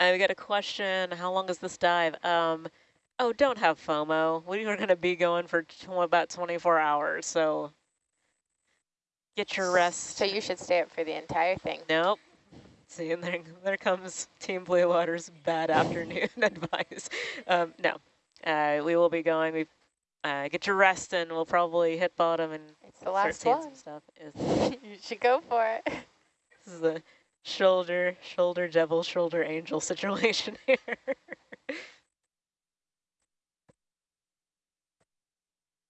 I got a question. How long is this dive? Um, oh, don't have FOMO. We are going to be going for about 24 hours, so get your rest. So you should stay up for the entire thing. Nope. See, and there, there comes Team Blue Water's bad afternoon advice. Um, no, uh, we will be going. We uh, get your rest, and we'll probably hit bottom and it's the last one. Some stuff. you should go for it. This is the shoulder, shoulder devil, shoulder angel situation here.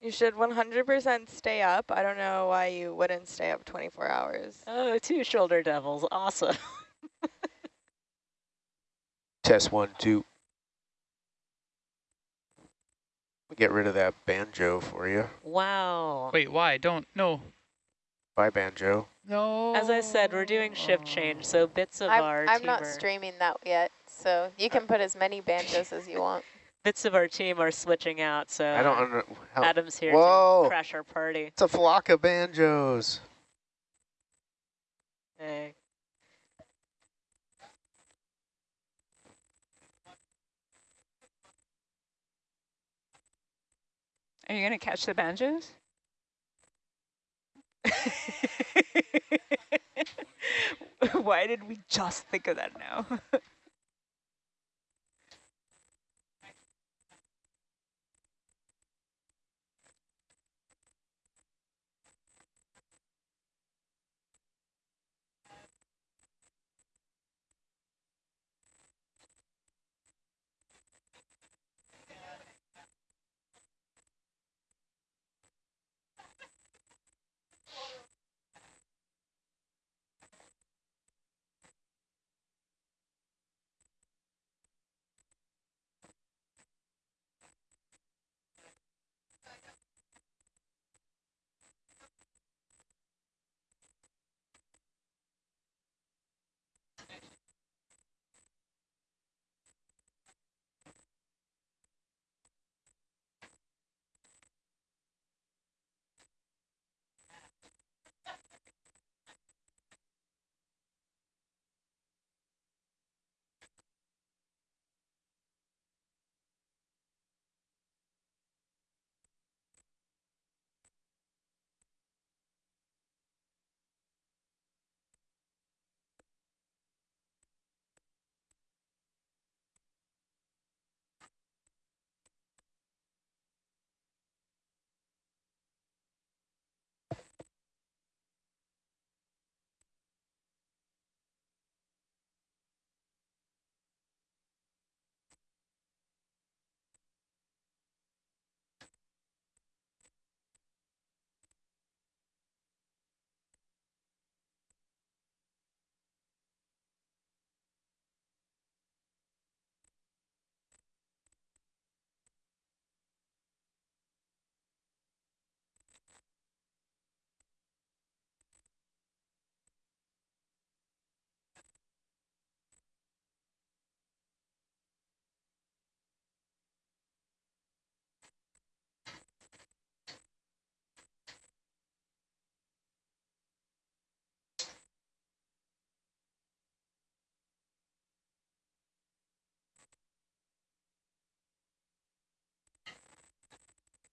You should 100% stay up. I don't know why you wouldn't stay up 24 hours. Oh, two shoulder devils. Awesome. Test one, two. We'll get rid of that banjo for you. Wow. Wait, why? Don't, no. Bye, banjo. No. As I said, we're doing shift change, so bits of I'm, our I'm team not are, streaming that yet, so you can put as many banjos as you want. bits of our team are switching out. So I don't under, how, Adam's here Whoa. to crash our party. It's a flock of banjos. Hey. Are you going to catch the banjos? Why did we just think of that now?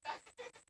That's the thing.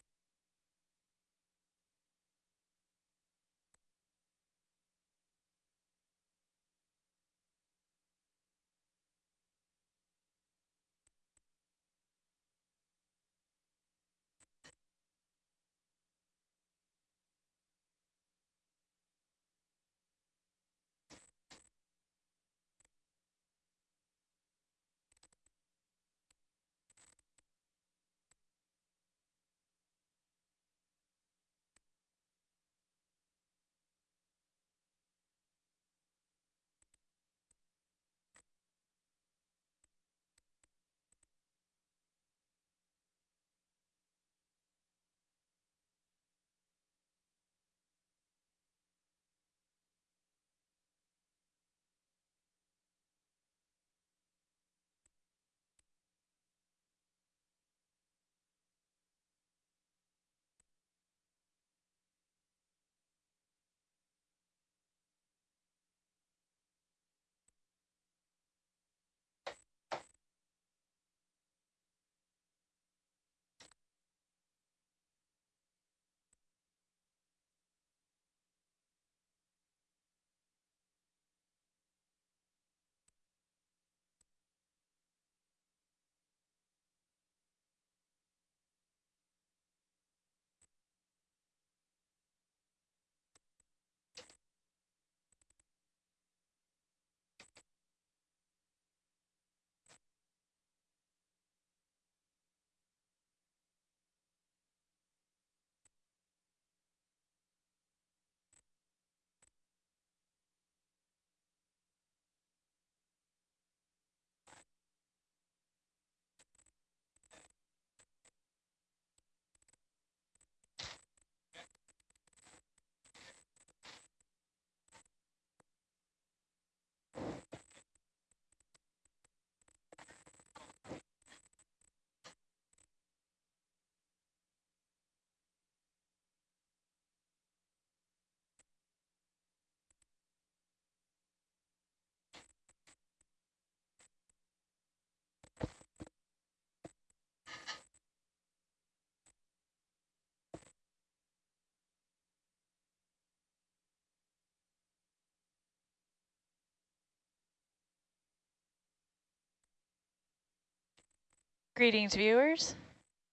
Greetings, viewers.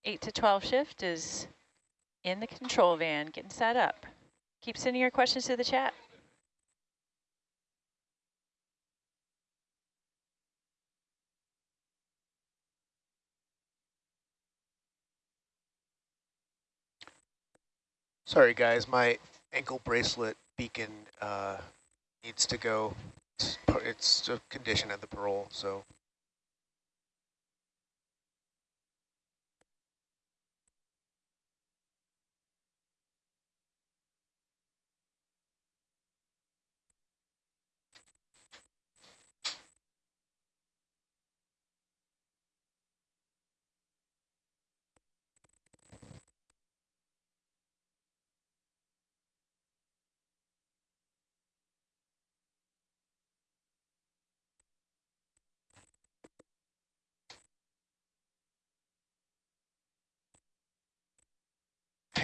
8 to 12 shift is in the control van, getting set up. Keep sending your questions to the chat. Sorry, guys, my ankle bracelet beacon uh, needs to go. It's, it's a condition of the parole, so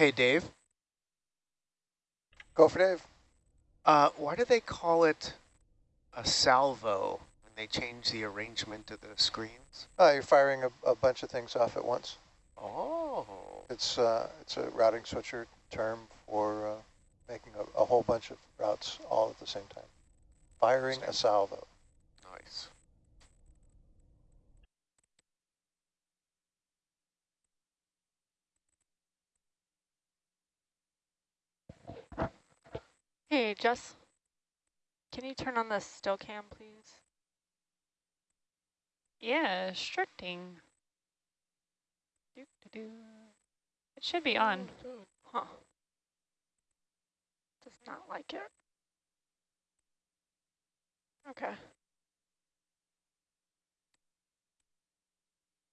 Hey, Dave. Go for Dave. Uh, why do they call it a salvo when they change the arrangement of the screens? Uh, you're firing a, a bunch of things off at once. Oh, It's uh, it's a routing switcher term for uh, making a, a whole bunch of routes all at the same time. Firing a salvo. nice. Hey, Jess. Can you turn on the still cam, please? Yeah, sure thing. Doo -doo -doo. It should be on. Huh. Does not like it. Okay.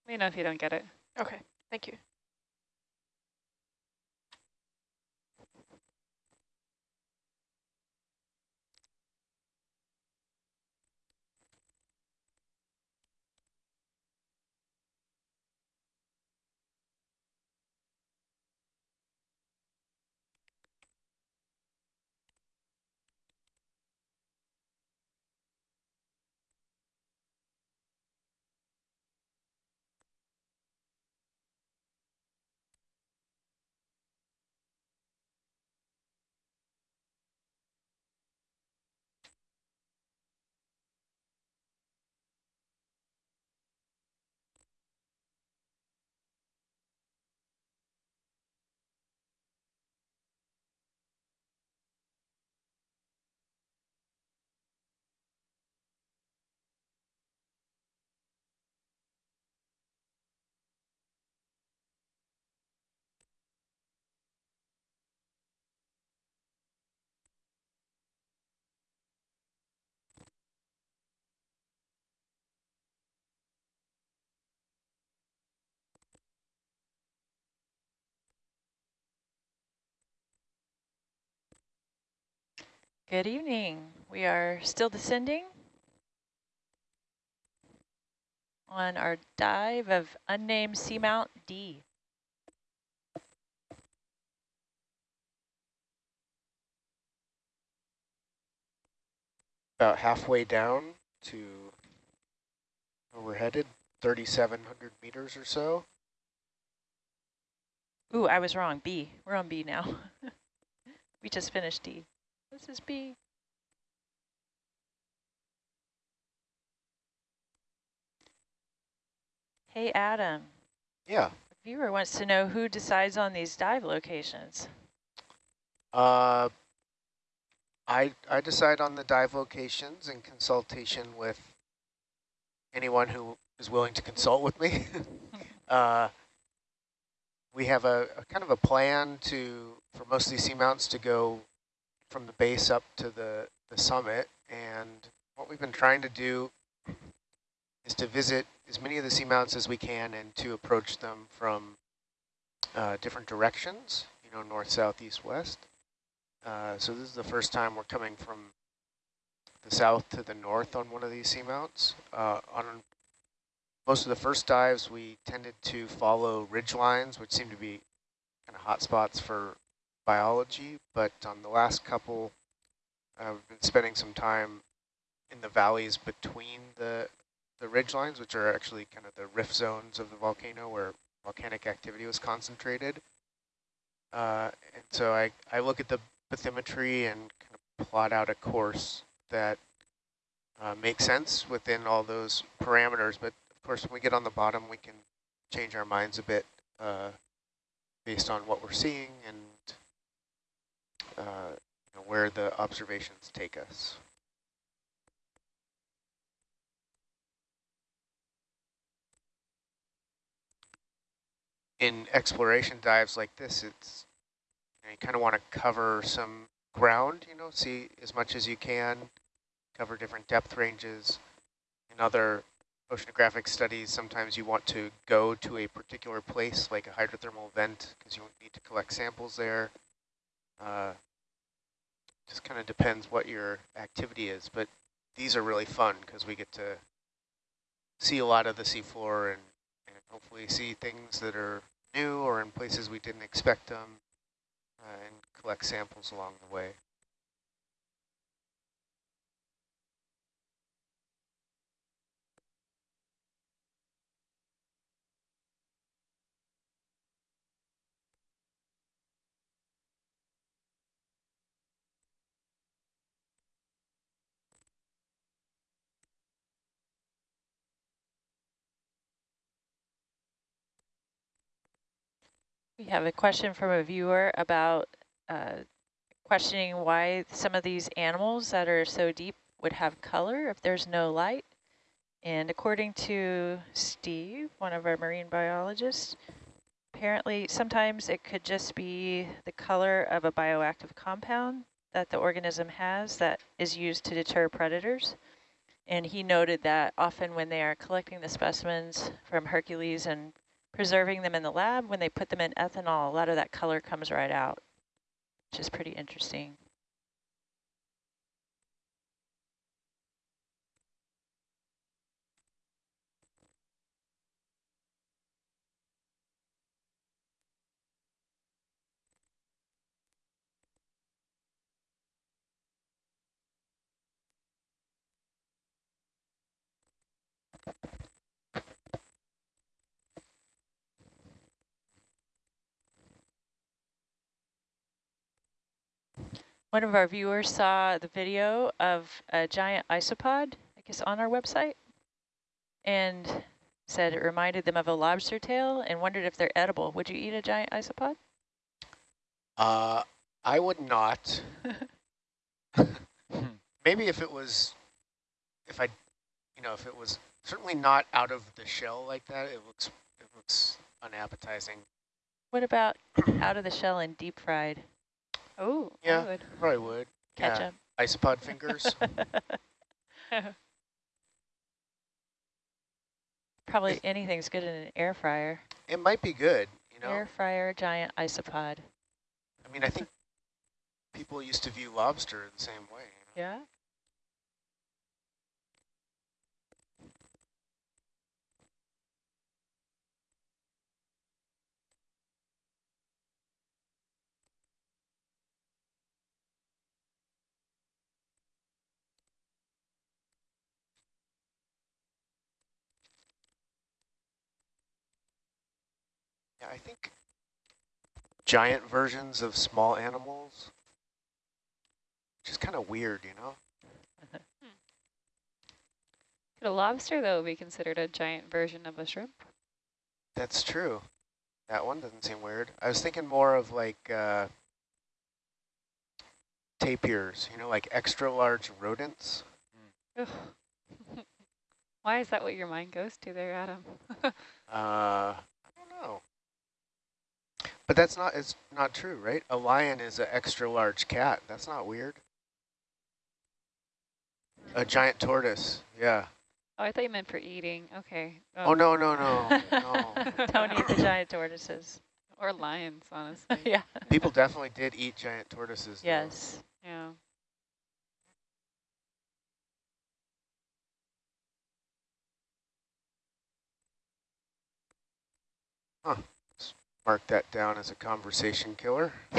Let me know if you don't get it. Okay. Thank you. Good evening. We are still descending on our dive of unnamed seamount D. About halfway down to where we're headed, 3,700 meters or so. Ooh, I was wrong. B. We're on B now. we just finished D. This is B. Hey, Adam. Yeah. Viewer wants to know who decides on these dive locations. Uh, I I decide on the dive locations in consultation with anyone who is willing to consult with me. uh, we have a, a kind of a plan to for most of these seamounts to go from the base up to the the summit, and what we've been trying to do is to visit as many of the seamounts as we can and to approach them from uh, different directions, you know, north, south, east, west. Uh, so this is the first time we're coming from the south to the north on one of these seamounts. Uh, on most of the first dives, we tended to follow ridge lines, which seem to be kind of hot spots for biology. But on the last couple, we've been spending some time in the valleys between the the ridge lines, which are actually kind of the rift zones of the volcano where volcanic activity was concentrated. Uh, and so I, I look at the bathymetry and kind of plot out a course that uh, makes sense within all those parameters. But of course, when we get on the bottom, we can change our minds a bit uh, based on what we're seeing and uh, you know, where the observations take us. In exploration dives like this, it's you, know, you kind of want to cover some ground, you know, see as much as you can, cover different depth ranges. In other oceanographic studies, sometimes you want to go to a particular place, like a hydrothermal vent, because you need to collect samples there. Uh, just kind of depends what your activity is, but these are really fun because we get to see a lot of the seafloor and, and hopefully see things that are new or in places we didn't expect them uh, and collect samples along the way. We have a question from a viewer about uh, questioning why some of these animals that are so deep would have color if there's no light. And according to Steve, one of our marine biologists, apparently sometimes it could just be the color of a bioactive compound that the organism has that is used to deter predators. And he noted that often when they are collecting the specimens from Hercules and preserving them in the lab, when they put them in ethanol, a lot of that color comes right out, which is pretty interesting. One of our viewers saw the video of a giant isopod, I guess on our website, and said it reminded them of a lobster tail and wondered if they're edible. Would you eat a giant isopod? Uh, I would not. Maybe if it was, if I, you know, if it was certainly not out of the shell like that, it looks, it looks unappetizing. What about out of the shell and deep fried? Oh, Yeah. I would. Probably would. Yeah. Ketchup. Isopod fingers. Probably anything's good in an air fryer. it might be good, you know. Air fryer giant isopod. I mean, I think people used to view lobster the same way. You know? Yeah. Yeah, I think giant versions of small animals, which is kind of weird, you know. Could a lobster, though, be considered a giant version of a shrimp? That's true. That one doesn't seem weird. I was thinking more of like uh, tapirs, you know, like extra large rodents. Ugh. Why is that what your mind goes to there, Adam? Uh, I don't know. But that's not it's not true, right? A lion is an extra large cat. That's not weird. A giant tortoise, yeah. Oh, I thought you meant for eating. Okay. Oh, no, no, no, oh. no. Don't eat the giant tortoises. Or lions, honestly. yeah. People definitely did eat giant tortoises. though. Yes. Yeah. Mark that down as a conversation killer.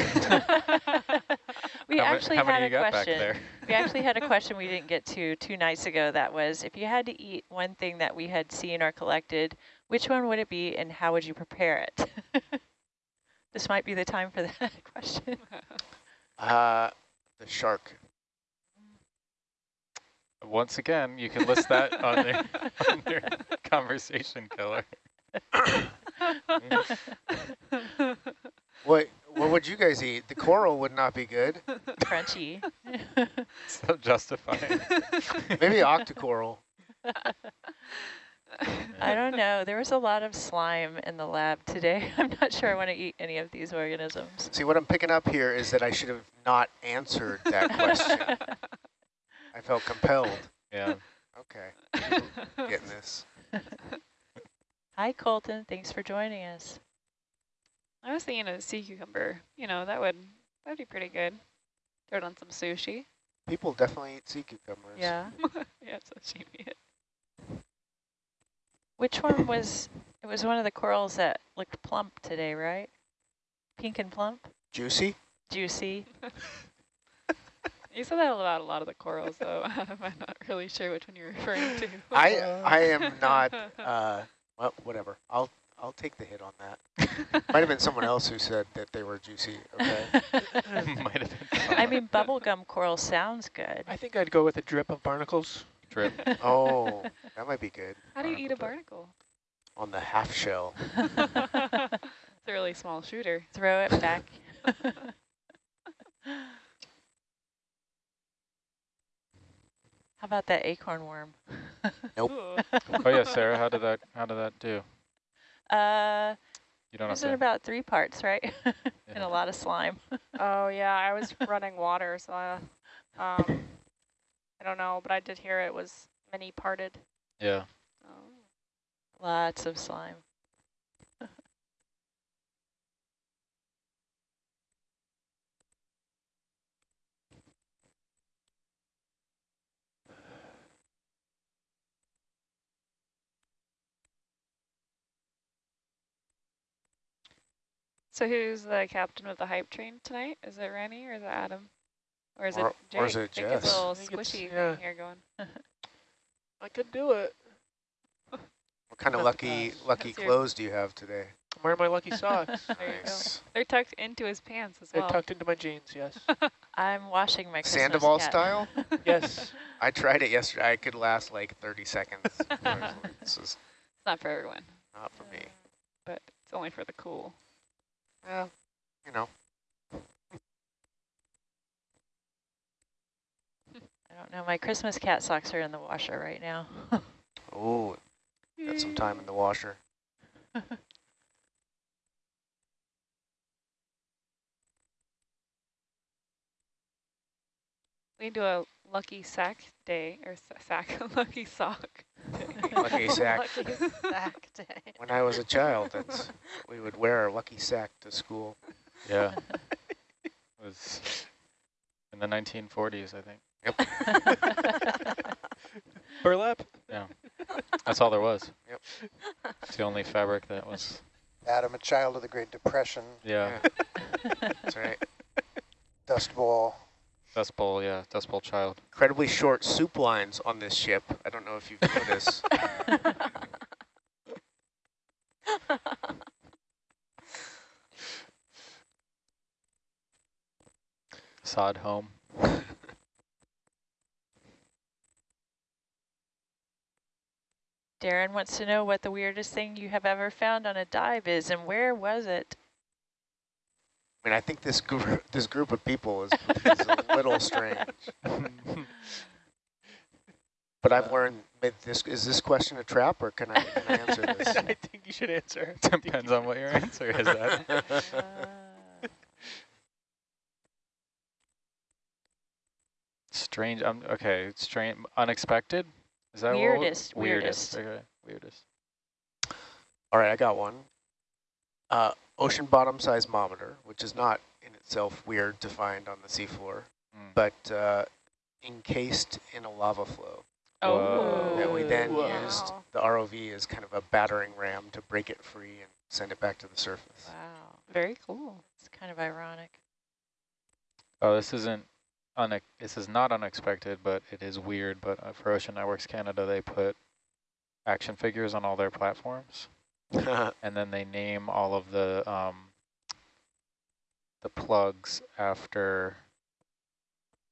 We how, actually how had many a you got back question. there? We actually had a question we didn't get to two nights ago that was, if you had to eat one thing that we had seen or collected, which one would it be and how would you prepare it? this might be the time for that question. Uh, the shark. Once again, you can list that on your, on your conversation killer. What what would you guys eat? The coral would not be good. Crunchy. So justifying. Maybe octocoral. I don't know. There was a lot of slime in the lab today. I'm not sure I want to eat any of these organisms. See, what I'm picking up here is that I should have not answered that question. I felt compelled. Yeah. Okay, getting this. Hi, Colton. Thanks for joining us. I was thinking of a sea cucumber. You know, that would that'd be pretty good. Throw it on some sushi. People definitely eat sea cucumbers. Yeah. yeah, it's sashimi. It. Which one was, it was one of the corals that looked plump today, right? Pink and plump? Juicy? Juicy. You said that about a lot of the corals, though. I'm not really sure which one you're referring to. I I am not. Uh, well, whatever. I'll I'll take the hit on that. Might have been someone else who said that they were juicy. Okay. Might have been I someone. mean, bubblegum coral sounds good. I think I'd go with a drip of barnacles. drip. Oh, that might be good How do you eat a Barnacle barnacle? on the half shell. it's a really small shooter. Throw it back. How about that acorn worm? Nope. Oh yeah, Sarah, how did that how did that do? Uh, You don't have was it about three parts, right? and a lot of slime. Oh yeah, I was running water, so I, um, I don't know, but I did hear it was many parted. Yeah. Oh. Lots of slime. So who's the captain of the hype train tonight? Is it Rennie or is it Adam? Or is Or- it Jake? or is it I think it's Jess? a little I think it's- squishy yeah. here going. I could do it. What kind of lucky lucky That's your- clothes do you have today? I'm wearing my lucky socks. There you go. Nice. They're tucked into his pants as well. They're tucked into my jeans, yes. I'm washing my Christmas Sandoval cat. style? yes. I tried it yesterday. I could last like 30 seconds. this is It's not for everyone, not for me. but it's only for the cool. Yeah, you know. I don't know. My Christmas cat socks are in the washer right now. Oh, got some time in the washer. We can do a lucky sack day or sack lucky sock. Lucky sack. Lucky sack day. When I was a child, that's we would wear our lucky sack to school. Yeah. it was in the 1940s, I think. Yep. Burlap? Yeah. That's all there was. Yep. It's the only fabric that was. Adam, a child of the Great Depression, Yeah. That's right. Dust Bowl. Dust Bowl, yeah. Dust Bowl child. Incredibly short soup lines on this ship. I don't know if you've noticed. Sod home. Darren wants to know what the weirdest thing you have ever found on a dive is and where was it? I mean, I think this group, this group of people is, is a little strange. But I've learned this is this question a trap or can I, can I answer this? I think you should answer. Depends on what your answer is. That. Uh, Strange. Um, okay. Strange. Unexpected. Is that what- Weirdest, Weirdest. weirdest. Okay. Weirdest. All right, I got one. Uh, ocean bottom seismometer, which is not in itself weird to find on the seafloor, Mm. but uh, encased in a lava flow. oh. that we then Whoa. used the ROV as kind of a battering ram to break it free and send it back to the surface. Wow. Very cool. It's kind of ironic. Oh, this isn't, une this is not unexpected, but it is weird. But uh, for Ocean Networks Canada, they put action figures on all their platforms, and then they name all of the um, the plugs after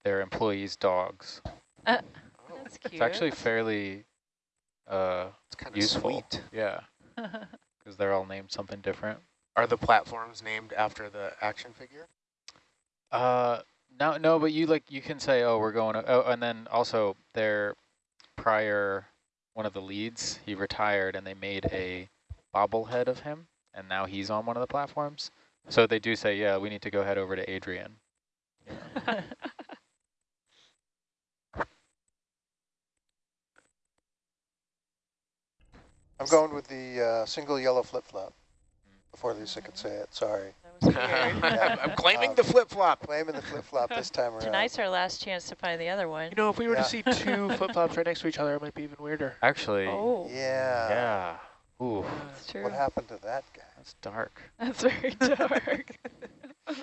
their employees' dogs. That's cute. It's actually fairly uh, it's kind of useful. sweet. Yeah, because they're all named something different. Are the platforms named after the action figure? Uh, no, no, but you like you can say, oh, we're going. To, oh, and then also their prior one of the leads, he retired, and they made a bobblehead of him, and now he's on one of the platforms. So they do say, yeah, we need to go head over to Adrian. I'm going with the uh, single yellow flip-flop. Before Lisa could say it, sorry. That was weird. Yeah. I'm claiming Um, the flip-flop. Claiming the flip-flop this time around. Tonight's our last chance to find the other one. You know, if we were Yeah. to see two flip-flops right next to each other, it might be even weirder. Actually, Oh, Yeah. yeah. Ooh, uh, that's true. What happened to that guy? that's dark. That's very dark.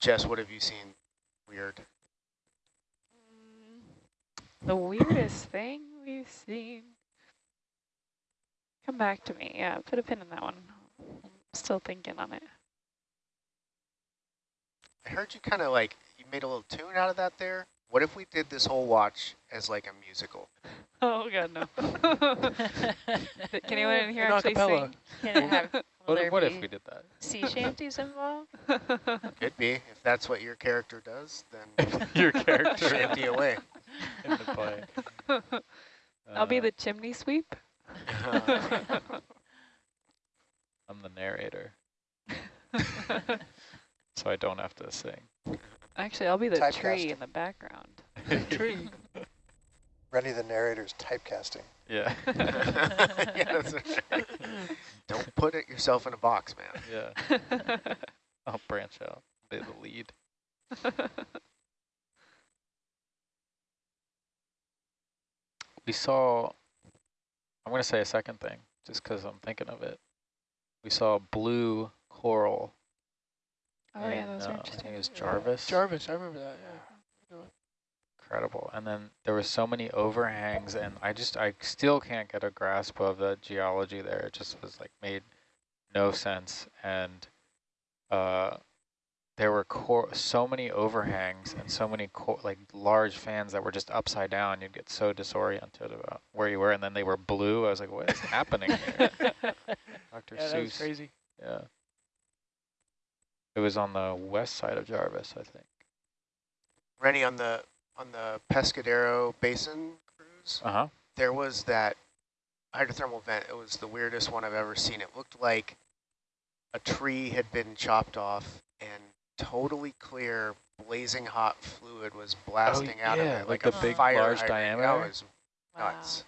Jess, what have you seen weird? Mm, the weirdest thing we've seen. Come back to me. Yeah, put a pin in that one. I'm still thinking on it. I heard you kind of like, you made a little tune out of that there. What if we did this whole watch as like a musical? Oh god, no. Can anyone in here An actually acapella. sing? Can it have, What, there what if we did that? sea shanties involved? Could be. If that's what your character does, then Your character shanty away. in the play. I'll be Uh, the chimney sweep. I'm the narrator, so I don't have to sing. Actually, I'll be the tree in the background. Tree. Rennie the narrator's typecasting. Yeah. yeah, that's right. Don't put it yourself in a box, man. Yeah. I'll branch out. Be the lead. We saw, I'm going to say a second thing, just because I'm thinking of it. We saw blue coral. Oh yeah, those uh, are I interesting. think it was Jarvis. Jarvis, I remember that, yeah. Incredible. And then there were so many overhangs, and I just, I still can't get a grasp of the geology there. It just was like made no sense. And uh, there were cor so many overhangs and so many cor like large fans that were just upside down. You'd get so disoriented about where you were, and then they were blue. I was like, what is happening here? Dr. Yeah, that was Seuss. crazy. Yeah. It was on the west side of Jarvis, I think. Rennie, on the on the Pescadero Basin cruise, Uh-huh. there was that hydrothermal vent. It was the weirdest one I've ever seen. It looked like a tree had been chopped off and totally clear, blazing hot fluid was blasting out Oh, yeah, of it. like a the big, fire large hydrant. diameter? That was Wow. nuts.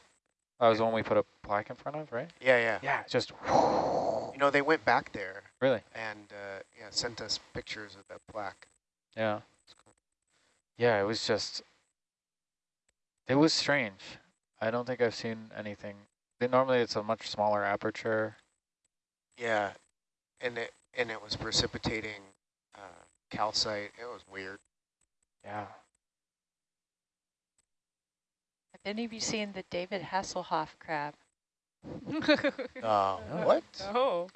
That was the one we put a plaque in front of, right? Yeah, yeah. Yeah, just You know, they went back there really. and uh, yeah, sent us pictures of that plaque. Yeah. Yeah, it was just, it was strange. I don't think I've seen anything. They, normally it's a much smaller aperture. Yeah, and it and it was precipitating uh, calcite. It was weird. Yeah. Have any of you seen the David Hasselhoff crab? Oh, what? Oh,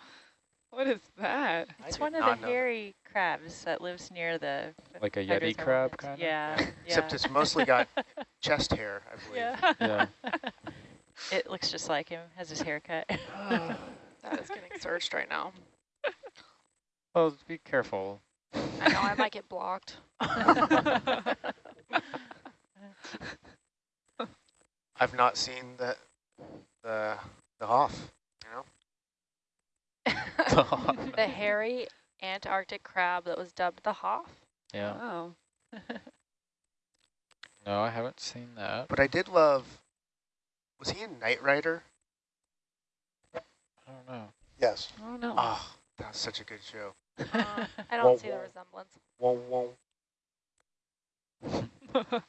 what is that? It's one of the know that. hairy crabs that lives near the Like a Yeti crab kind of? Yeah, yeah. Except it's mostly got chest hair, I believe. yeah. Yeah. it looks just like him, has his haircut. That is getting searched right now. Well, be careful. I know I might get blocked. I've not seen the the the Hoff. You know, the hairy Antarctic crab that was dubbed the Hoff. yeah. Oh, No, I haven't seen that. but I did love. Was he in Knight Rider? I don't know. Yes. I don't know. Oh, that was such a good show. Uh, I don't see the resemblance. Whoa, whoa. One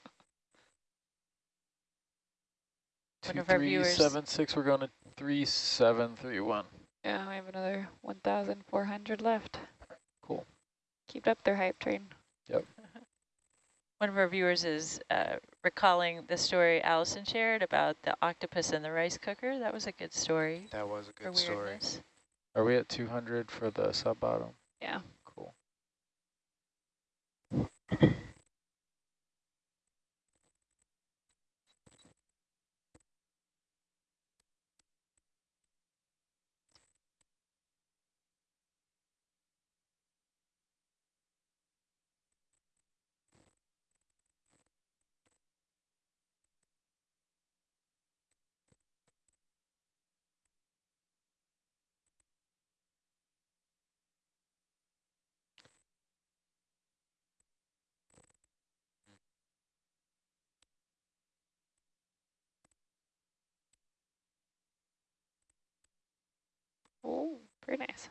Two of our three viewers- seven six. We're going to three seven three one. Yeah, we have another 1,400 left. Cool. Keep up their hype train. Yep. one of our viewers is uh, recalling the story Allison shared about the octopus and the rice cooker. That was a good story That was a good story. weirdness. Are we at 200 for the sub bottom? Yeah. Oh, very nice.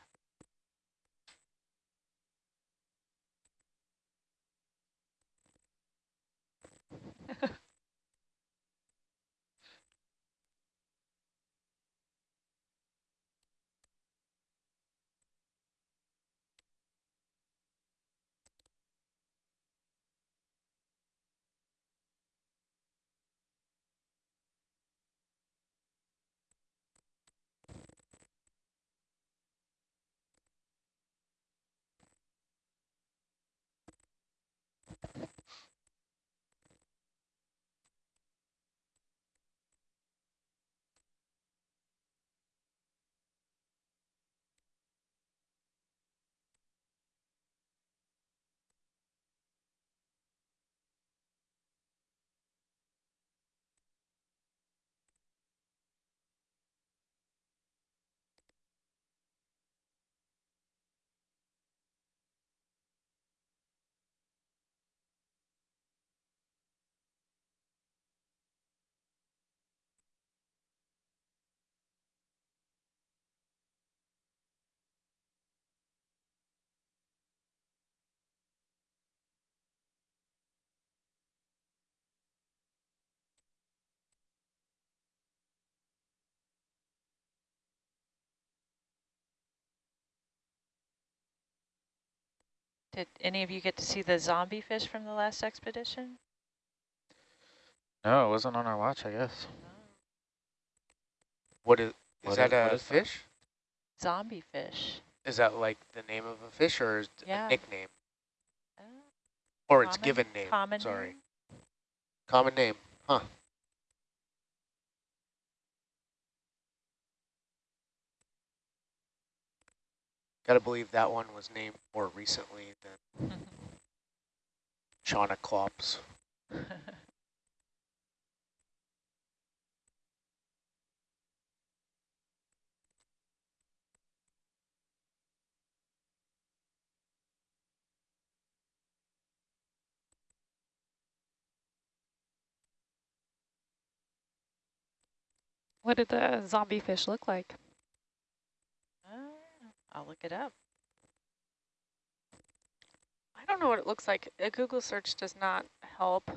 Did any of you get to see the zombie fish from the last expedition? No, it wasn't on our watch, I guess. What is, is What that is- what a is that? fish? Zombie fish. Is that like the name of a fish or is Yeah. a nickname? Uh, Or its given name? Common Sorry. name? Common name. Huh. Gotta believe that one was named more recently than Shauna Klops. What did the zombie fish look like? I'll look it up. I don't know what it looks like. A Google search does not help.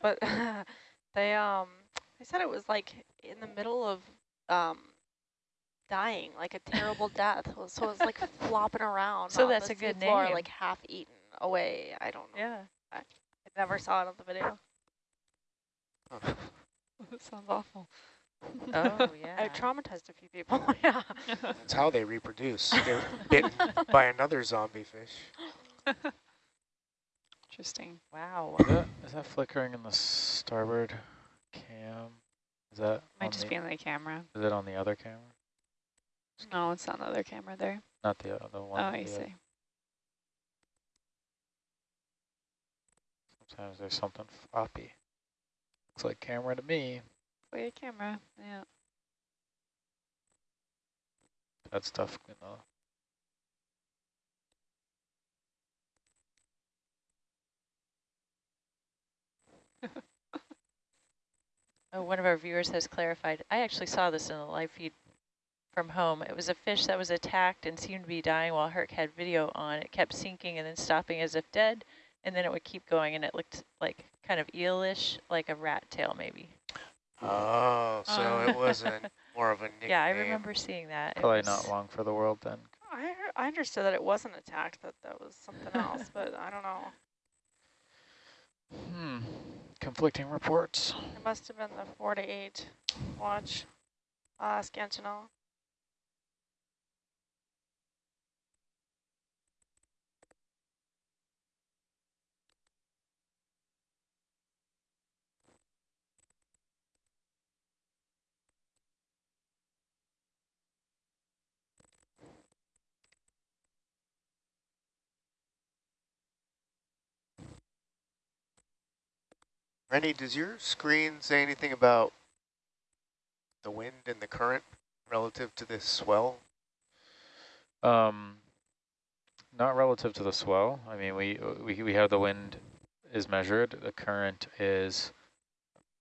but they um they said it was like in the middle of um dying, like a terrible death. So it was like flopping around. So that's a good floor, name. like half eaten away. I don't know. Yeah. I never saw it on the video. that sounds awful. Oh, yeah. I traumatized a few people. yeah. That's how they reproduce. They're bitten by another zombie fish. Interesting. Wow. Is that, is that flickering in the starboard cam? Is that Might just the, be on the camera. Is it on the other camera? No, it's on the other camera there. Not the other one. Oh, I the, see. Sometimes there's something floppy. Looks like camera to me. Oh, your camera. Yeah. That's tough, you know. Oh, one of our viewers has clarified. I actually saw this in the live feed from home. It was a fish that was attacked and seemed to be dying while Herc had video on. It kept sinking and then stopping as if dead, and then it would keep going, and it looked like kind of eelish, like a rat tail maybe. Oh, so it wasn't more of a nickname. Yeah, I remember seeing that. Probably was- not long for the world then. I, I understood that it wasn't attacked, that that was something else, but I don't know. Hmm. Conflicting reports. It must have been the four to eight watch. I'll ask Antonella. Rennie, does your screen say anything about the wind and the current relative to this swell? Um, not relative to the swell. I mean, we we we have the wind is measured. The current is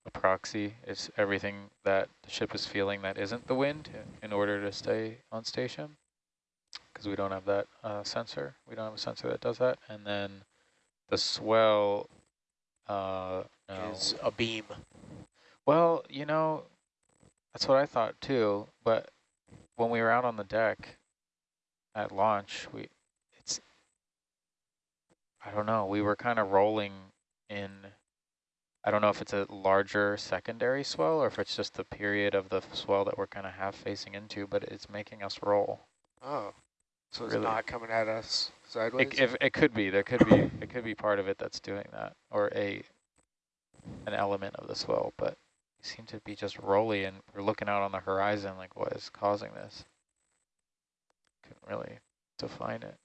a proxy. It's everything that the ship is feeling that isn't the wind in order to stay on station. Because we don't have that uh, sensor. We don't have a sensor that does that. And then the swell uh, no. Is a beam. Well, you know, that's what I thought too. But when we were out on the deck at launch, we it's I don't know. We were kind of rolling in. I don't know if it's a larger secondary swell or if it's just the period of the swell that we're kind of half facing into, but it's making us roll. Oh, so it's Really? not coming at us sideways? It, if, it could be. There could be. It could be part of it that's doing that, or a an element of the swell. But we seem to be just rolling, and we're looking out on the horizon, like what is causing this? Couldn't really define it.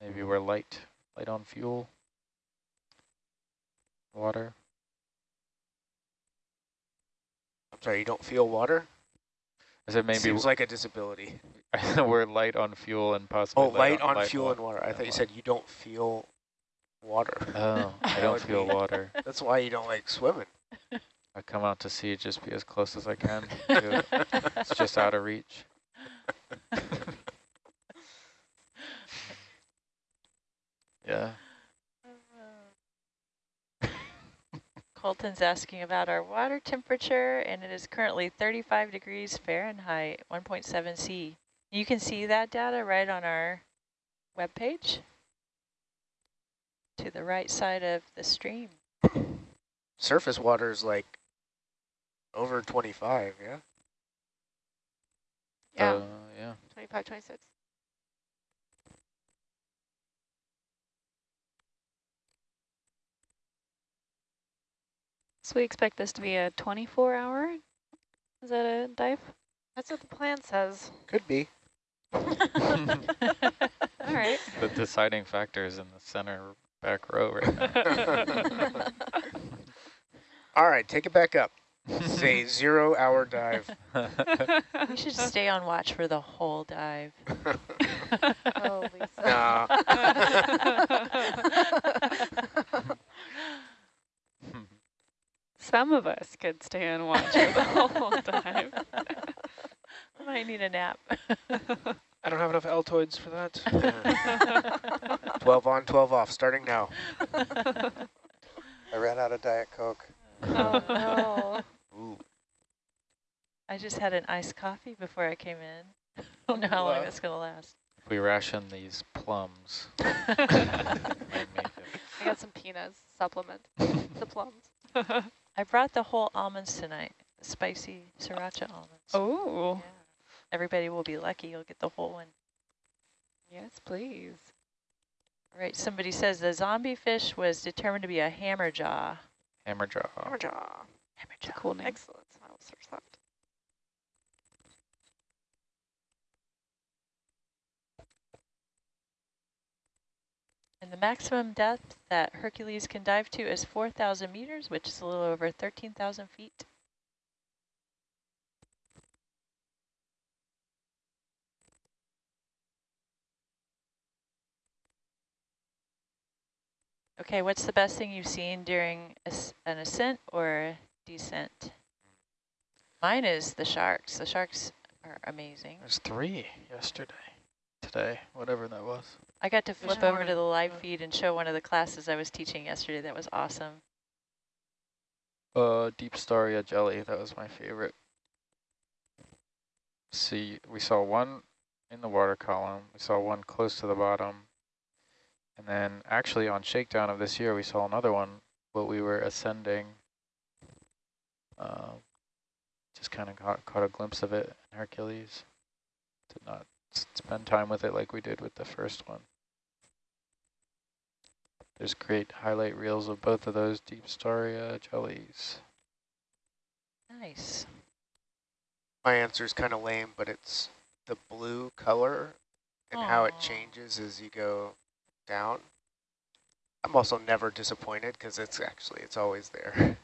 Maybe we're light, light on fuel, water. I'm sorry, you don't feel water? I said maybe Seems like a disability. we're light on fuel and possibly Oh, light on fuel wa- and water. I and thought you said you don't feel water. Oh, I don't feel be- water. That's why you don't like swimming. I come out to sea, just be as close as I can. to it. It's just out of reach. yeah. Colton's asking about our water temperature, and it is currently 35 degrees Fahrenheit, 1.7 C. You can see that data right on our webpage to the right side of the stream. Surface water is like over 25, yeah? Yeah, Uh, yeah. 25, 26. So we expect this to be a 24 hour? Is that a dive? That's what the plan says. Could be. All right. The deciding factor is in the center back row right now. All right, take it back up. Say zero hour dive. We should stay on watch for the whole dive. Oh, Lisa. Nah. Some of us could stay and watch for the whole time. Might need a nap. I don't have enough Altoids for that. 12 on, 12 off, starting now. I ran out of Diet Coke. Oh, no. Ooh. I just had an iced coffee before I came in. I don't know how long Wow. that's going to last. we ration these plums. might make it. I got some peanuts supplement. the plums. I brought the whole almonds tonight, spicy sriracha almonds. oh, Yeah. Everybody will be lucky. You'll get the whole one. yes, please. All right. Somebody says the zombie fish was determined to be a hammerjaw. Hammerjaw. Hammerjaw. Hammerjaw. Cool name. Excellent. I will search that. And the maximum depth that Hercules can dive to is 4,000 meters, which is a little over 13,000 feet. Okay, what's the best thing you've seen during an ascent or descent? Mine is the sharks. The sharks are amazing. There's three yesterday, today, whatever that was. I got to This flip over to the live feed and show one of the classes I was teaching yesterday. That was awesome. Uh, Deepstaria jelly. That was my favorite. See, we saw one in the water column. We saw one close to the bottom. And then actually on shakedown of this year, we saw another one, but we were ascending. Uh, just kind of caught, caught a glimpse of it in Hercules. Did not spend time with it like we did with the first one. There's great highlight reels of both of those Deepstaria jellies. Nice. My answer is kind of lame, but it's the blue color and how it changes as you go down. I'm also never disappointed because it's actually, it's always there.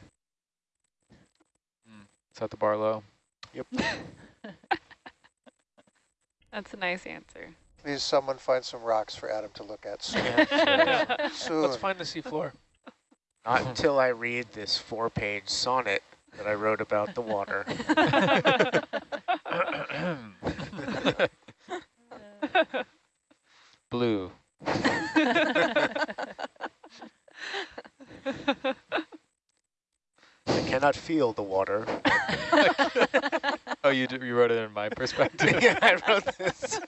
Hmm. Is that the Barlow? Yep. That's a nice answer. Please, someone find some rocks for Adam to look at soon. Yeah. soon. Let's find the seafloor. Not until I read this four-page sonnet that I wrote about the water. Blue. I cannot feel the water. oh, you, d you wrote it in my perspective? yeah, I wrote this.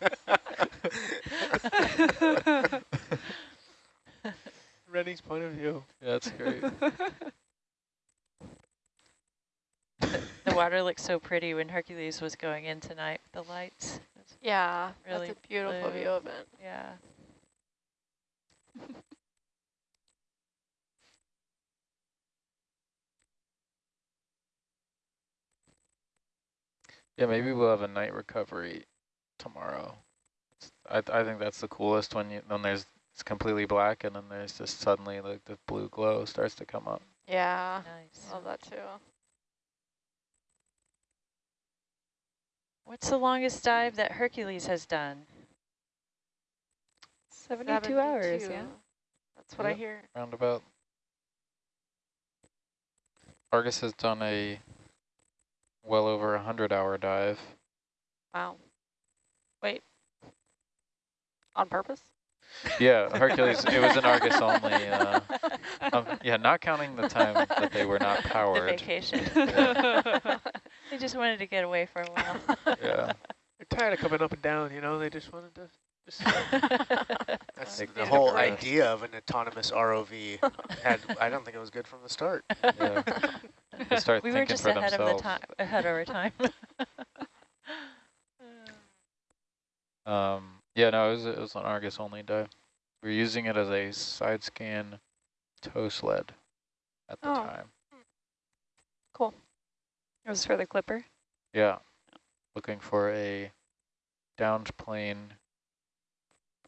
Rennie's point of view. Yeah, that's great. The water looked so pretty when Hercules was going in tonight with the lights. Yeah, Really that's a beautiful blue. view of it. Yeah. Yeah, maybe we'll have a night recovery tomorrow. I th I think that's the coolest when you when there's it's completely black and then there's just suddenly like the blue glow starts to come up. Yeah, Nice. love that too. What's the longest dive that Hercules has done? 72, hours, yeah. That's what I Yep. hear. Roundabout. Argus has done a well over a hundred hour dive. Wow. Wait. On purpose? Yeah, Hercules. it was an Argus only. Uh, um, yeah, not counting the time that they were not The powered. vacation. Yeah. they just wanted to get away for a while. Yeah. They're tired of coming up and down, you know, they just wanted to just That's Take the whole breath. idea of an autonomous ROV. Had I don't think it was good from the start. Yeah. Start we were just ahead themselves. of the time, ahead of our time. Um, yeah, no, it was, it was an Argus only dive. We were using it as a side scan tow sled at the Oh. time. Cool. It was for the clipper. Yeah, looking for a downed plane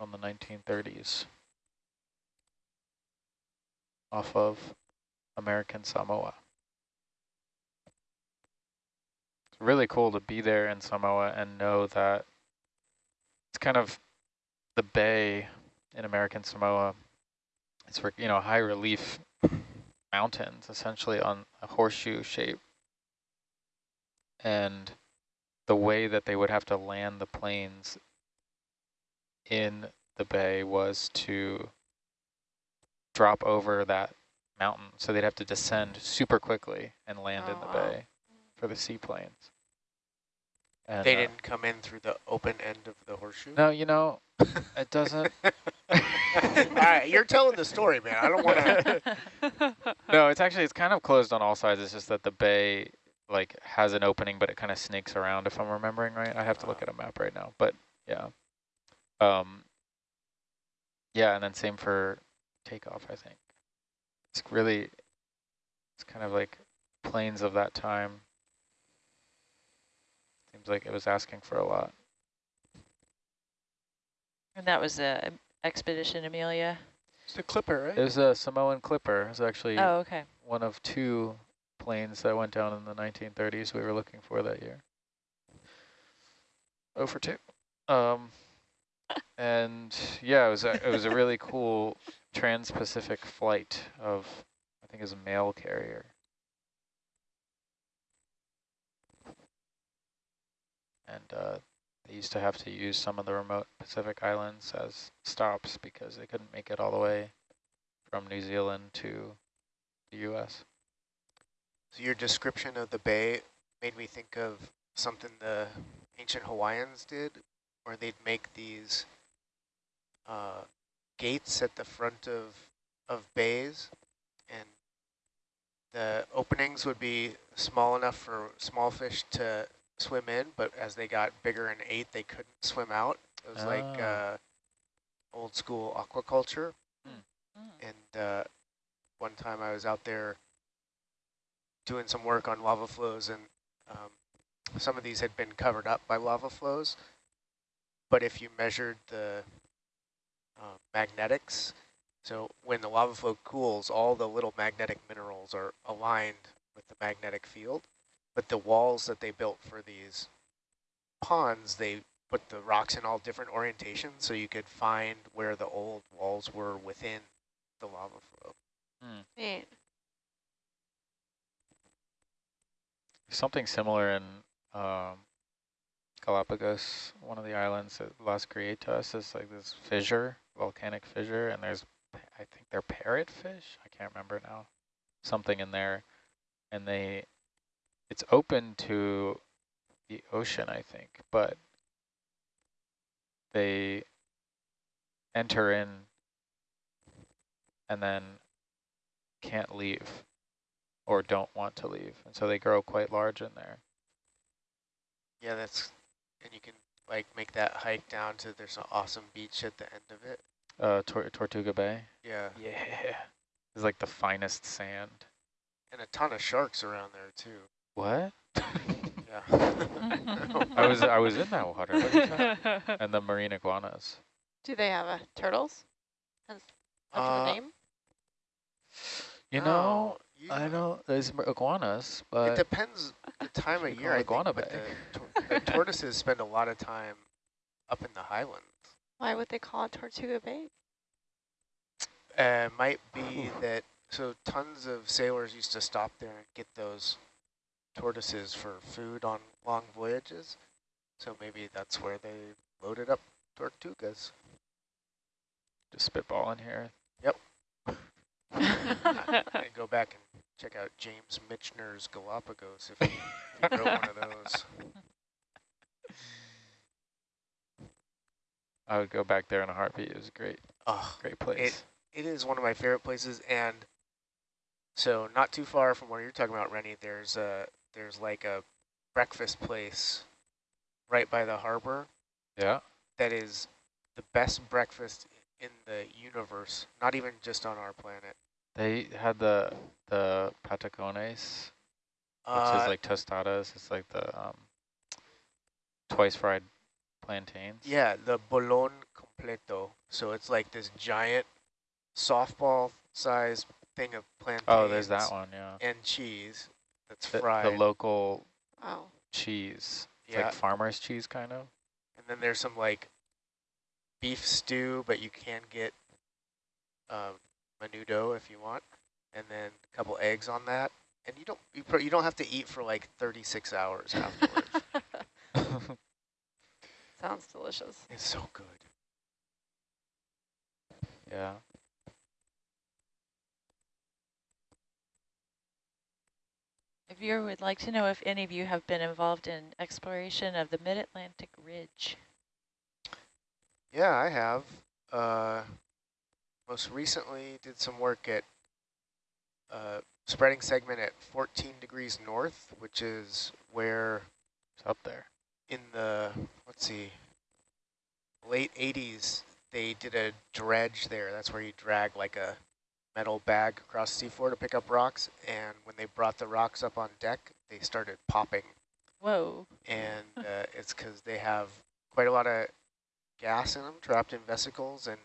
from the 1930s off of American Samoa. It's really cool to be there in Samoa and know that it's kind of the bay in American Samoa. It's for, you know, high relief mountains essentially on a horseshoe shape. And the way that they would have to land the planes in the bay was to drop over that mountain. So they'd have to descend super quickly and land in Oh, the wow. bay for the seaplanes. And, They uh, didn't come in through the open end of the horseshoe. No, you know, it doesn't. All right, you're telling the story, man. I don't want to. no, it's actually it's kind of closed on all sides. It's just that the bay like has an opening, but it kind of snakes around. If I'm remembering right, I have to look at a map right now. But yeah, um, yeah, and then same for takeoff. I think it's really it's kind of like planes of that time. Seems like it was asking for a lot. and that was the expedition Amelia. It's the clipper, right? It was a Samoan Clipper. It was actually Oh, okay. one of two planes that went down in the 1930s we were looking for that year. Oh for two. Um, and yeah, it was a, it was a really cool trans-Pacific flight of, I think was a mail carrier. And uh, they used to have to use some of the remote Pacific islands as stops because they couldn't make it all the way from New Zealand to the U.S. So your description of the bay made me think of something the ancient Hawaiians did, where they'd make these uh, gates at the front of of bays, and the openings would be small enough for small fish to swim in, but as they got bigger and ate, they couldn't swim out. It was like Ah. uh, old school aquaculture. Hmm. And uh, one time I was out there doing some work on lava flows, and um, some of these had been covered up by lava flows. But if you measured the uh, magnetics, so when the lava flow cools, all the little magnetic minerals are aligned with the magnetic field. But the walls that they built for these ponds, they put the rocks in all different orientations so you could find where the old walls were within the lava flow. Neat. Something similar in um, Galapagos, one of the islands at Las Grietas is like this fissure, volcanic fissure, and there's, I think they're parrotfish, I can't remember now, something in there, and they, it's open to the ocean, I think, but they enter in and then can't leave or don't want to leave. And so they grow quite large in there. Yeah, that's, and you can like make that hike down to, there's an awesome beach at the end of it. Uh, Tor Tortuga Bay. Yeah, Yeah. It's like the finest sand. and a ton of sharks around there too. What? Yeah. I was I was in that water. What is that? And the marine iguanas. Do they have uh, turtles? Has much of Uh, a name? You know, I don't. There's iguanas, but It but depends the time of year, I iguana think, but the, the tortoises spend a lot of time up in the highlands. Why would they call it Tortuga Bay? Uh, might be that, so tons of sailors used to stop there and get those tortoises for food on long voyages. So maybe that's where they loaded up tortugas. just spitball in here. and go back and check out James Michener's Galapagos if you, if wrote one of those. I would go back there in a heartbeat. It was a great, Oh, great place. it is one of my favorite places, and so not too far from where you're talking about, Rennie. There's a there's like a breakfast place right by the harbor yeah. that is the best breakfast in the universe. Not even just on our planet. They had the the patacones, which Uh, is like tostadas. It's like the um, twice fried plantains. yeah, the bolon completo. So it's like this giant softball-sized thing of plantains. Oh, there's that one. Yeah. And cheese that's The, fried. the local Oh, cheese. It's yeah, like farmer's cheese, kind of. and then there's some like beef stew, but you can get um, menudo if you want, and then a couple eggs on that. And you don't you, pro you don't have to eat for like 36 hours afterwards. sounds delicious. it's so good. yeah. A viewer would like to know if any of you have been involved in exploration of the Mid-Atlantic Ridge. Yeah, I have. Uh, most recently did some work at uh, spreading segment at 14 degrees north, which is where It's up there. in the, let's see, late 80s, they did a dredge there. That's where you drag like a metal bag across the seafloor to pick up rocks. And when they brought the rocks up on deck, they started popping. Whoa. And uh, it's because they have quite a lot of gas in them trapped in vesicles. And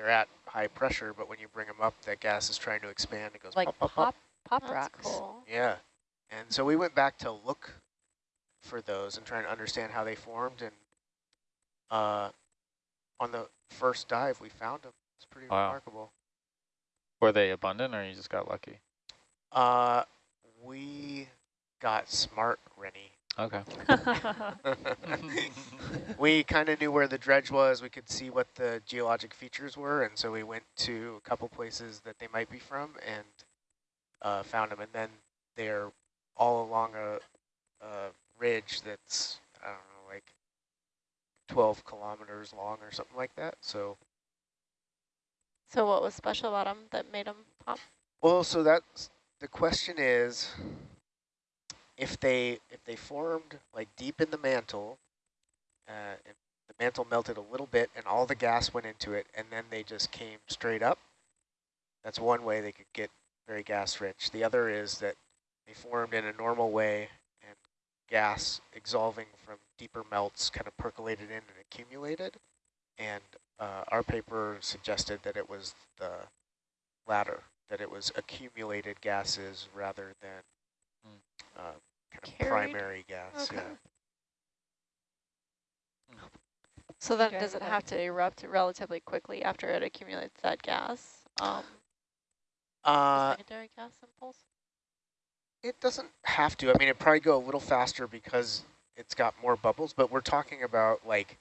they're at high pressure, but when you bring them up, that gas is trying to expand. It goes Like pop, pop, pop, pop. pop That's rocks. cool. Yeah. And so we went back to look for those and try and understand how they formed. And uh, on the first dive, we found them. It's pretty Wow. remarkable. Were they abundant, or you just got lucky? Uh, we got smart, Rennie. Okay. we kind of knew where the dredge was. We could see what the geologic features were, and so we went to a couple places that they might be from and uh, found them. And then they're all along a, a ridge that's, I don't know, like 12 kilometers long or something like that. So, So what was special about them that made them pop? well, so that's, the question is, if they if they formed like deep in the mantle, uh, and the mantle melted a little bit and all the gas went into it, and then they just came straight up, that's one way they could get very gas rich. The other is that they formed in a normal way and gas exsolving from deeper melts kind of percolated in and accumulated. And uh, our paper suggested that it was the latter, that it was accumulated gases rather than uh, kind of Carried? primary gas. Okay. Yeah. So then Okay. does it have to erupt relatively quickly after it accumulates that gas? Um, Uh, secondary gas impulse? It doesn't have to. I mean, it probably go a little faster because it's got more bubbles, but we're talking about like,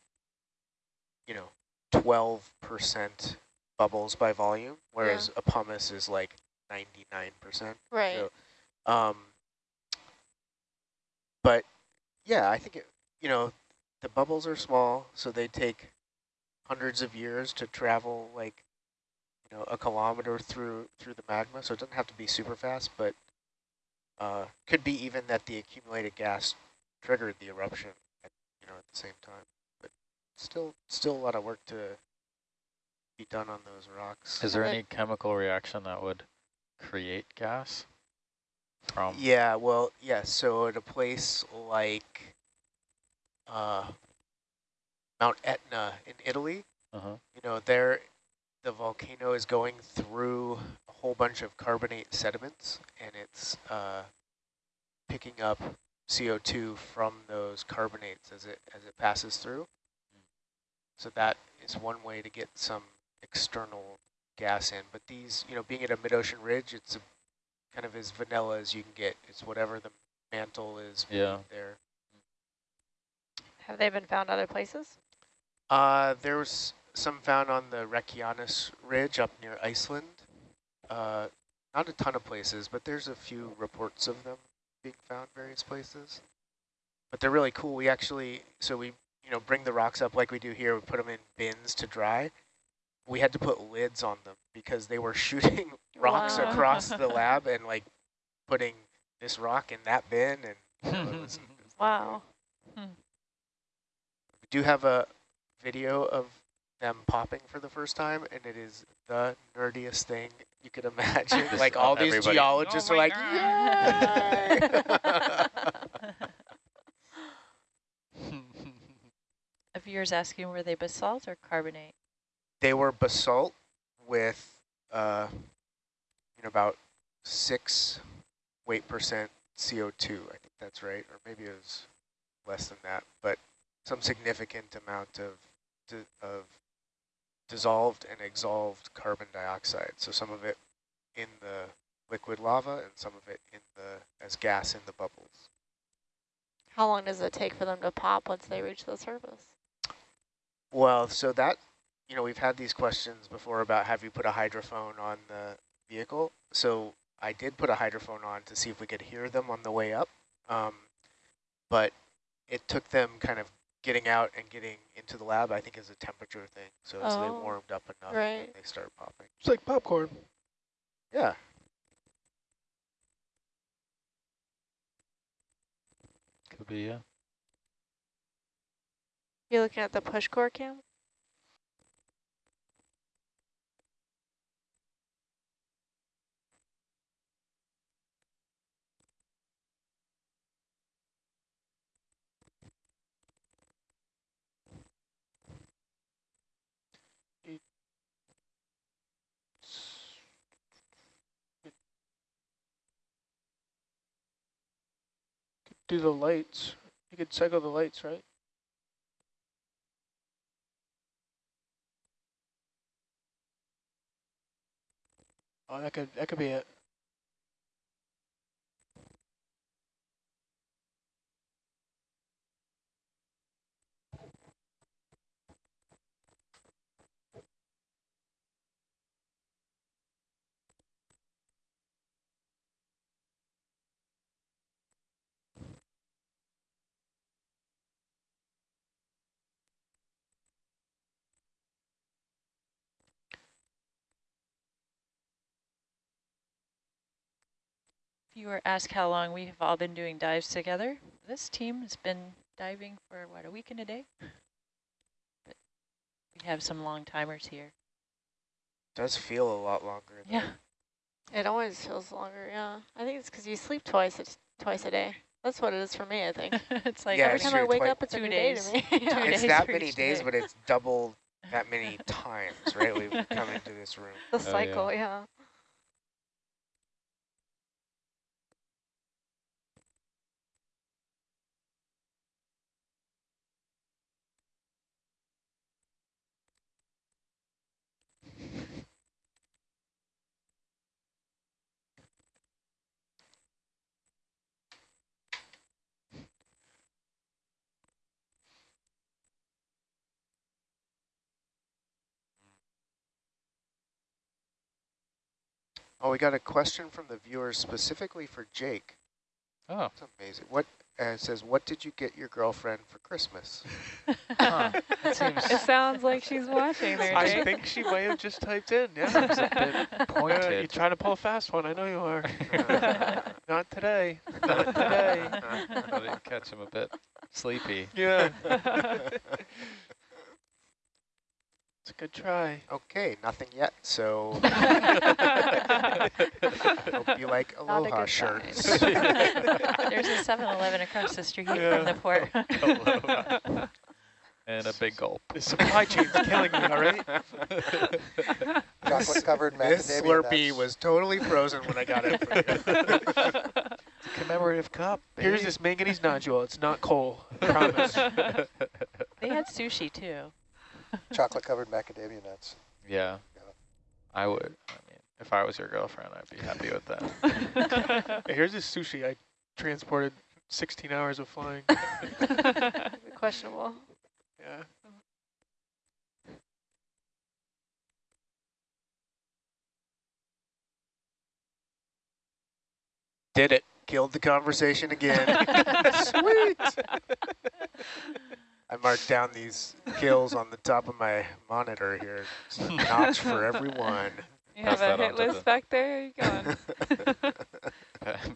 you know, 12% bubbles by volume, whereas a pumice is like 99%. Right. So, um, but yeah, I think, it, you know, the bubbles are small, so they take hundreds of years to travel like, you know, a kilometer through through the magma. So it doesn't have to be super fast, but uh, could be even that the accumulated gas triggered the eruption, at, you know, at the same time. But still, still a lot of work to be done on those rocks. Is there any chemical reaction that would create gas from? Yeah, well, yeah, so at a place like uh, Mount Etna in Italy, Uh-huh. you know, there the volcano is going through a whole bunch of carbonate sediments and it's uh, picking up CO2 from those carbonates as it as it passes through. So that is one way to get some external gas in. But these, you know, being at a mid-ocean ridge, it's a, kind of as vanilla as you can get. It's whatever the mantle is Yeah. there. Have they been found other places? Uh, there was some found on the Reykjanes Ridge up near Iceland. Uh, not a ton of places, but there's a few reports of them being found various places. But they're really cool. We actually, so we, you know, bring the rocks up like we do here. We put them in bins to dry. We had to put lids on them because they were shooting rocks Wow. across the lab and like putting this rock in that bin. And you know, it was, it was not good. Wow. Hmm. We do have a video of them popping for the first time, and it is the nerdiest thing you could imagine. Just like all these everybody- geologists Oh are like, yay! A viewer's asking, were they basalt or carbonate? they were basalt with, uh, you know, about six weight percent CO2. I think that's right, or maybe it was less than that, but some significant amount of of dissolved and exsolved carbon dioxide. So some of it in the liquid lava and some of it in the as gas in the bubbles. How long does it take for them to pop once they reach the surface? Well, so that, you know, we've had these questions before about have you put a hydrophone on the vehicle? So I did put a hydrophone on to see if we could hear them on the way up. Um, but it took them kind of getting out and getting into the lab, I think is a temperature thing. So as they Oh, warmed up enough, right. they start popping. It's like popcorn. Yeah. Could be, yeah. You're looking at the push core cam? Do the lights. You could cycle the lights, right? Oh, that could that could be it. Viewer asked how long we have all been doing dives together. This team has been diving for, what, a week and a day? But we have some long timers here. Does feel a lot longer. though. Yeah. It always feels longer, yeah. I think it's because you sleep twice a, twice a day. That's what it is for me, I think. it's like Yeah, Every it's time I wake twi- up, it's a two new days. day to me. Yeah. It's days that many days, day. but it's double that many times, right? We've come into this room. The oh, yeah. cycle, yeah. Oh, we got a question from the viewers specifically for Jake. Oh, It's amazing. What uh, it says? What did you get your girlfriend for Christmas? huh. That seems, It sounds like she's watching there, I Jake. think she might have just typed in. Yeah. seems a bit Yeah, you're trying to pull a fast one. I know you are. Not today. Not today. I didn't catch him a bit sleepy. Yeah. It's a good try. okay, nothing yet. So hope you like Not a aloha shirts. There's a 7-Eleven across the street Yeah. from the port. and a big gulp. The supply chain's killing me, all right? Chocolate covered this Slurpee nuts. was totally frozen when I got it. From you. It's a commemorative cup. Here's this manganese nodule. It's not coal. I promise. They had sushi too. Chocolate covered macadamia nuts. Yeah, Yeah. I would. I mean, if I was your girlfriend, I'd be happy with that. Hey, Here's this sushi I transported 16 hours of flying. Questionable. Yeah. Did it. Killed the conversation again. Sweet. I marked down these kills on the top of my monitor here. Notch for everyone. You Pass have a that hit list the- back there? You going?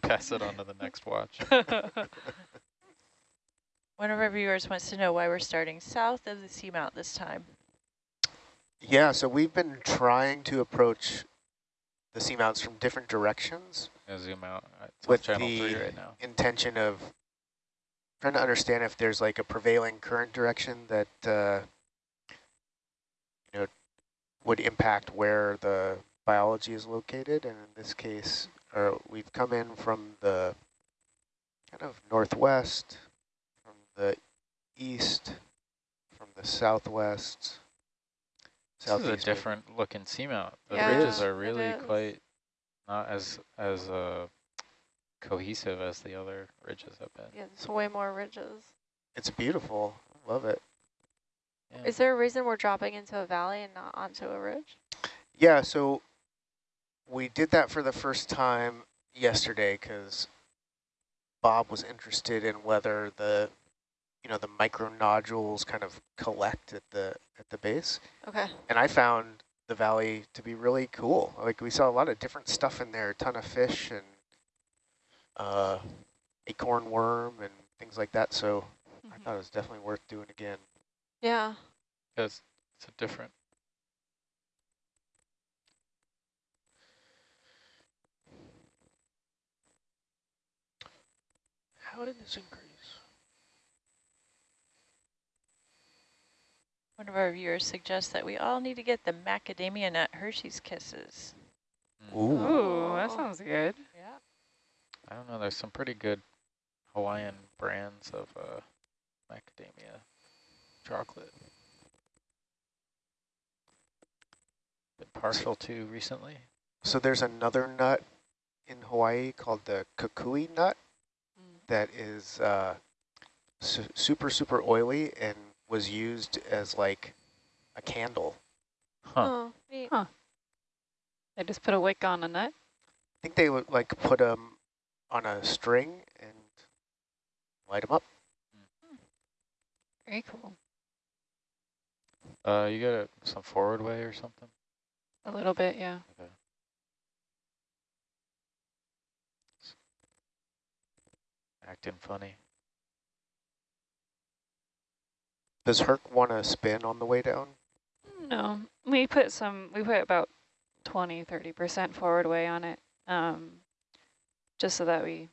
Pass it on to the next watch. One of our viewers wants to know why we're starting south of the seamount this time. Yeah, so we've been trying to approach the seamounts from different directions Gonna zoom out. It's With channel the- three right now. intention of trying to understand if there's like a prevailing current direction that uh, you know would impact where the biology is located. And in this case, or we've come in from the kind of northwest, from the east, from the southwest. This is a different looking seamount. The Yeah, ridges are really quite not as as uh, cohesive as the other ridges have been. Yeah, there's way more ridges. It's beautiful. Love it. Yeah. Is there a reason we're dropping into a valley and not onto a ridge? Yeah, so we did that for the first time yesterday because Bob was interested in whether the, you know, the micro nodules kind of collect at the at the base, Okay. and I found the valley to be really cool. Like we saw a lot of different stuff in there, a ton of fish and uh, acorn worm and things like that. So I thought it was definitely worth doing again. Yeah. Because it's a different. How did this increase? One of our viewers suggests that we all need to get the macadamia nut Hershey's Kisses. Mm. Ooh, that sounds good. Yeah. I don't know. There's some pretty good Hawaiian brands of uh, macadamia chocolate. Been partial to recently. So there's another nut in Hawaii called the kukui nut that is uh, su super, super oily and was used as like a candle. Huh. Oh, neat. They just put a wick on a nut. I think they would like put them on a string and light them up. Very cool. Uh, you got a, some forward way or something? A little bit, yeah. Okay. acting funny. Does Herc want to spin on the way down? No, we put some, we put about 20, 30% forward way on it, um, just so that we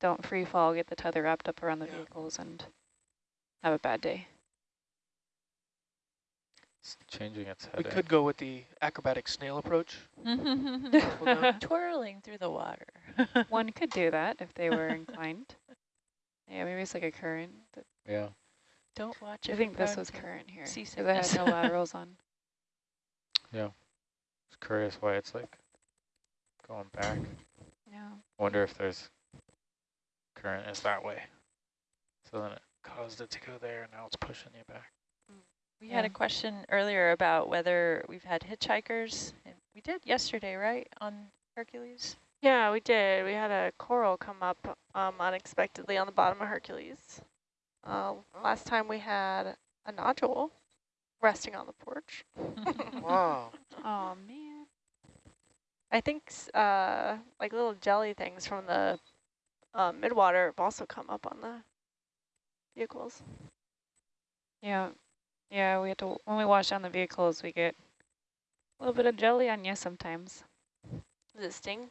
don't free fall, get the tether wrapped up around the Yeah. vehicles and have a bad day. It's changing its head. We could go with the acrobatic snail approach. Twirling through the water. One could do that if they were inclined. Yeah, maybe it's like a current. that- Yeah. Don't watch it. I think this was current here. Because I had no laterals on. Yeah. It's curious why it's like going back. Yeah. Wonder if there's current is that way. So then it caused it to go there and now it's pushing you back. We had a question earlier about whether we've had hitchhikers. And we did yesterday, right, on Hercules? Yeah, we did. We had a coral come up um, unexpectedly on the bottom of Hercules. Uh, last time we had a nodule resting on the porch. Wow. Oh, man. I think uh, like little jelly things from the uh, midwater have also come up on the vehicles. Yeah. Yeah, we have to, when we wash down the vehicles, we get a little bit of jelly on you sometimes. Does it sting?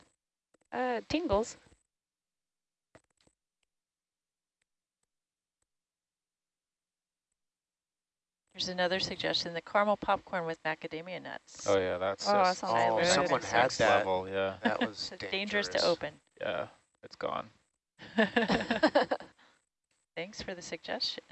Uh, tingles. There's another suggestion, the caramel popcorn with macadamia nuts. Oh yeah, that's Oh, that just sounds Oh, good. someone had that. level, yeah. That was So dangerous. dangerous to open. Yeah, it's gone. Thanks for the suggestion.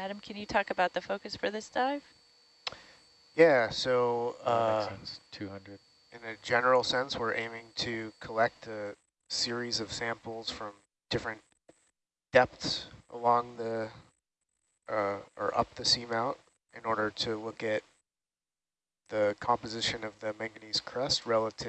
Adam, can you talk about the focus for this dive? Yeah, so uh, sense. 200. in a general sense, we're aiming to collect a series of samples from different depths along the, uh, or up the seamount in order to look at the composition of the manganese crust relative